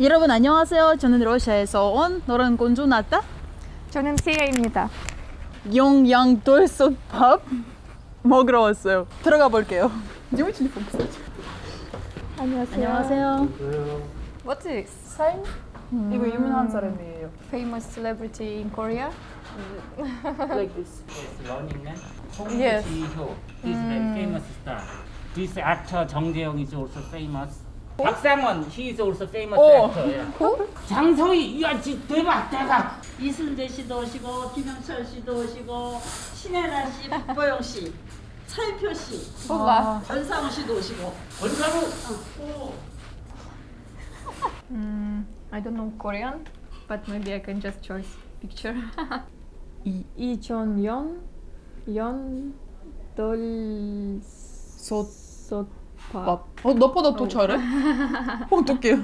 여러분 안녕하세요. 저는 러시아에서 온 노란 공주 나타 저는 시아입니다. 영양돌솥밥 먹으러 왔어요. 들어가 볼게요. Где телефон, кстати? 안녕하세요. 안녕하세요. What's this? 사인? 이거 유명한 사람이에요. Famous celebrity in Korea? Like this. Yes, Running Man. Hong Yes. Ji-hyo. He's very famous star. This actor Jung Jae-young is also famous. 박상원, he is also famous 오. actor. Yeah. 장서희, 야, 지 대박, 대박. 이순재 씨도 오시고, 김영철 씨도 오시고, 신혜라 씨, 박보영 씨, 차일표 씨, 몰라. 전상우 씨도 오시고. 권상우. 오. Mm, I don't know Korean, but maybe I can just choose picture. 이- 이전 연 연돌 솥밥. 솥밥 어, 너보다 더 잘해? 어떡해요?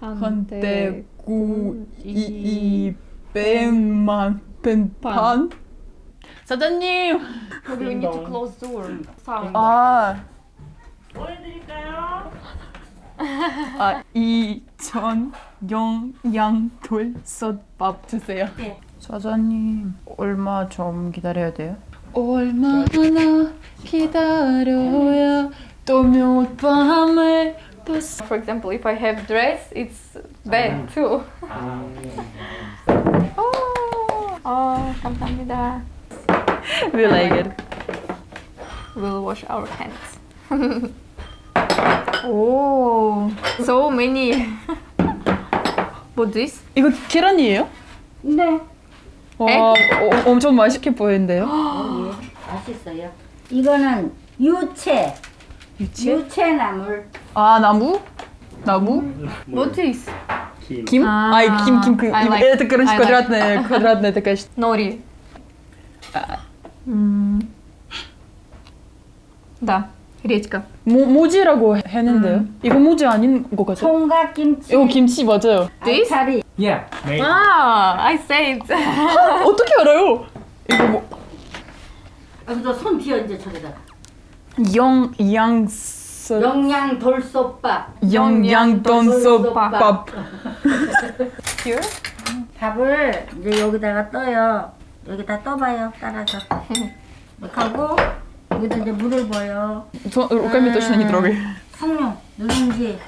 한때 한때 구이 뺀만 뺀판 사장님 Maybe we need to close door. 아, 보여드릴까요? 아 이천 영양돌솥밥 주세요. 네. 사장님 얼마 좀 기다려야 돼요? 얼마나 기다려 몇 밤을 또 For example, if I have dress, it's bad too. 아, Oh, oh, 감사합니다. We like it. We'll wash our hands. oh, so many. What this? 이거 계란이에요? 네, 와, 어, 엄청 맛있게 보이는데요? 예, 맛있어요. 이거는 유채, 유치? 유채나물. 아 나무? 나무? What is? 김? 아, 아, 김, 김, 그, I like- это, короче, I like. квадратная, квадратная такая штука. Nori. 음. Да, редька. 모, 모지라고 했는데요? 이거 모지 아닌 것 같아요? 총각김치, 이거 김치 맞아요. This? 알차리. Yeah, made. Ah, I said. 어떻게 알아요? 이거 뭐, 여기서 손 뒤어 이제 저기다. 영, 양서, 영양 돌솥밥. 영양돈솥밥. Here? 밥을 이제 여기다가 떠요. 여기다 떠봐요. 따라서. 이렇게 하고 여기다 이제 물을 부어요. 저, руками точно не трогай. 성룡, 누룽지,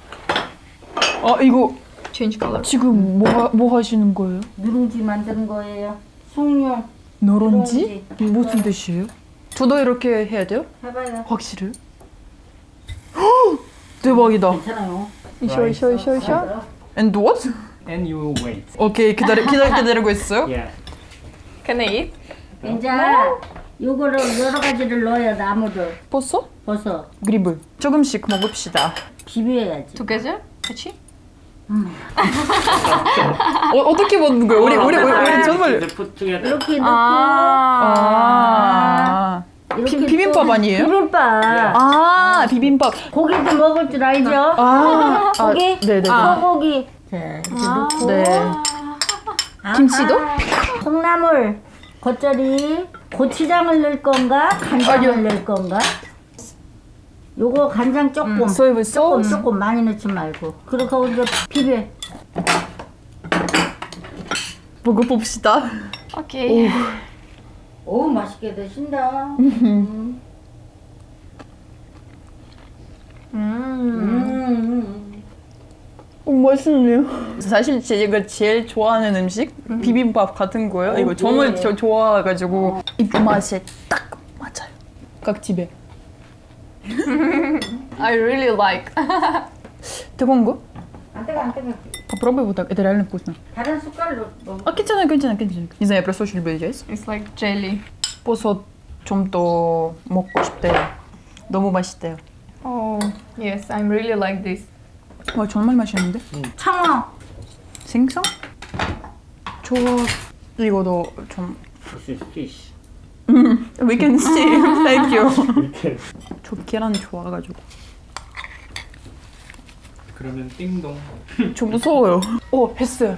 아, 이거 Change color. 지금 뭐, 하- 뭐 하시는 거예요? 누룽지 만드는 거예요. 숭늉 노른지? 무슨 뜻이에요? 저도 이렇게 해야 돼요? 해봐요. 확실해? 대박이다. 괜찮아요. 이쇼 이쇼 이쇼 이 And what? And you wait. 오케이 기다리 기다리 기다리고 있어요. Yeah. Can I eat? 네. 이제 요거를 여러 가지를 넣어야 나무를. 버섯? 버섯. 그립을 조금씩 먹읍시다. 비벼야지. 두 개죠? 그렇지? 어, 어떻게 먹는 거예요? 우리 우리 우리, 아. 정말 이렇게 아. 넣고 아, 아 비- 비빔밥 또- 아니에요? 비빔밥. 아 비빔밥. 고기도 먹을 줄 알죠? 아, 아 고기? 네네. 소고기. 자, 이렇게 넣고. 네. 아, 김치도? 아, 콩나물, 겉절이, 고추장을 넣을 건가? 간장을 넣을 건가? 요거 간장 조금. 소이브 조금 소스. 조금 많이 넣지 말고. 그렇게 이제 비벼. 먹어봅시다. Okay. 오 맛있게 드신다. 음. 음. 오, 맛있네요. 사실 제가 제일 좋아하는 음식 비빔밥 같은 거예요. 이거 정말 예. 저 좋아해가지고 입맛에 딱 맞아요. 각 집에. I really like. 뜨거운 거? 안 뜨거 안 뜨거. Попробуй вот так, это реально вкусно. 다른 숟갈로 먹. 아 괜찮아요, 괜찮아요, 괜찮아요. Не знаю, я просто очень люблю есть. It's like jelly. 버섯 좀 더 먹고 싶대요. 너무 맛있대요. Oh, yes, I'm really like this. 와 정말 맛있는데? 청어. 생선? 저 이거도 좀 This is fish. We can see. Thank you. 이렇게. 저 계란 좋아가지고. 그러면 띵동 저 무서워요. 오 했어요.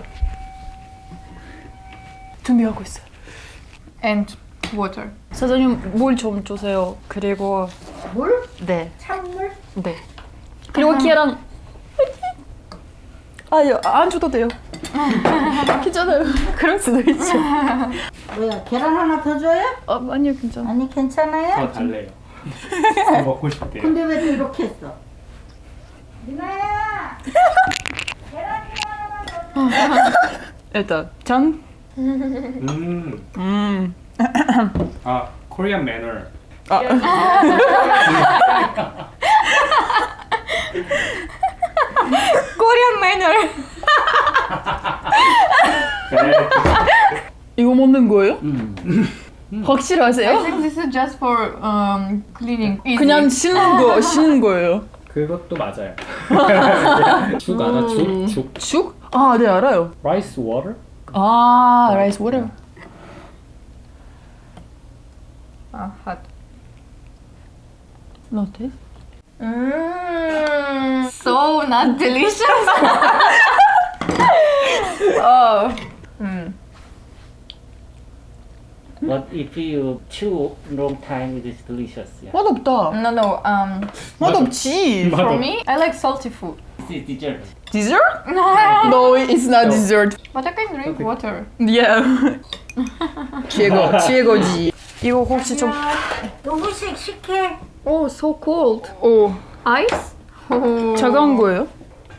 준비하고 있어요. And water. 사장님 물 좀 주세요. 그리고 물? 네, 찬물? 네. 그리고 계란. 아니요 안 줘도 돼요. 괜찮아요. 그럴 수도 있죠. 뭐야 계란 하나 더 줘요? 어, 아니요 괜찮아. 아니 괜찮아요? 더 달래요. 먹고 싶대요. 근데 왜또 이렇게 했어? 미나야 일단 짠. 음. 음. 아, Korean manner. 아. Korean manner. 네. 이거 먹는 거예요? 음. I 확실하세요? think this is just for um, cleaning. 그냥 씻는 거 씻는 거예요. 그것도 맞아요. 죽 알아? 죽? 죽. 죽? 아, 네 알아요. Rice water? 아, 라이스 워터. Ah, hot. 라떼? Mmm, so not delicious. oh. Mm. But if you chew long time, it is delicious. Yeah. 맛없다. No, no. Um, 맛없지. for me, I like salty food. This is dessert. Dessert? No, it's not dessert. But I can drink water. Yeah. 최고, 최고지. 이거 혹시 좀 누구씩 식혜. Oh, so cold. 오, Ice? Oh. 차가운 거예요?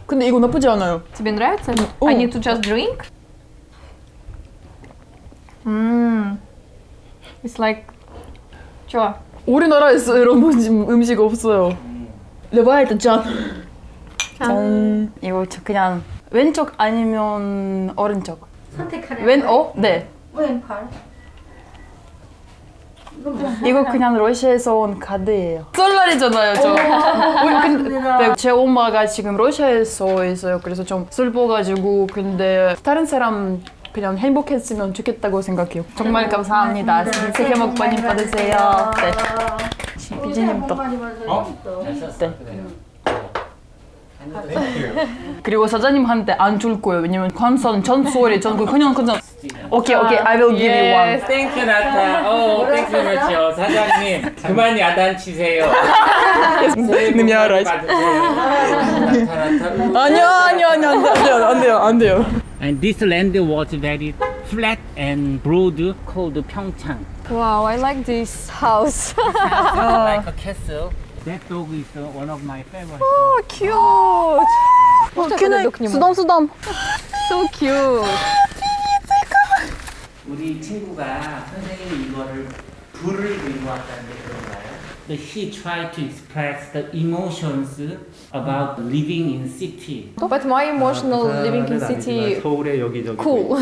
근데 이거 나쁘지 않아요. Тебе нравится? О. I need to just drink? Mmm. It's like... чё? 우리나라에서 이런 음식, 음식 없어요. Давайте 짠. 짠. 이거 저 그냥 왼쪽 아니면 오른쪽. 선택하래. 왼, 어? 네. 왼팔. 이거 그냥 러시아에서 온 카드예요. 설날이잖아요, 저. 우리 근데 네, 제 엄마가 지금 러시아에서 있어요. 그래서 좀 슬퍼가지고 근데 다른 사람 그냥 행복했으면 좋겠다고 생각해요. 정말 감사합니다. 새해 복 많이 받으세요. 네. 비지님도. 어? 네. 그래. Thank you. 그리고 사장님한테 안 줄 거예요. 왜냐면 관선 전소리 전그 그냥 그냥 오케이 오케이 I will give you one. Yes. 땡큐 나타. 어, 땡큐 그렇죠. 사장님, 그만 야단치세요. 님이 알아. 나타 나타. 아니요 아니요 아니요 안 돼요 안 돼요 안 돼요. And this land was very flat and broad called Pyeongchang. Wow, I like this house. like a castle. That dog is uh, one of my favorite. Oh, dogs. cute! Oh, can I? 수덤 수덤. So cute. 우리 친구가 선생님이 이거를 불을 들고 왔다는데 그런가요? So he tried to express the emotions about living in city. But my emotional living in city 서울에 여기저기 cool.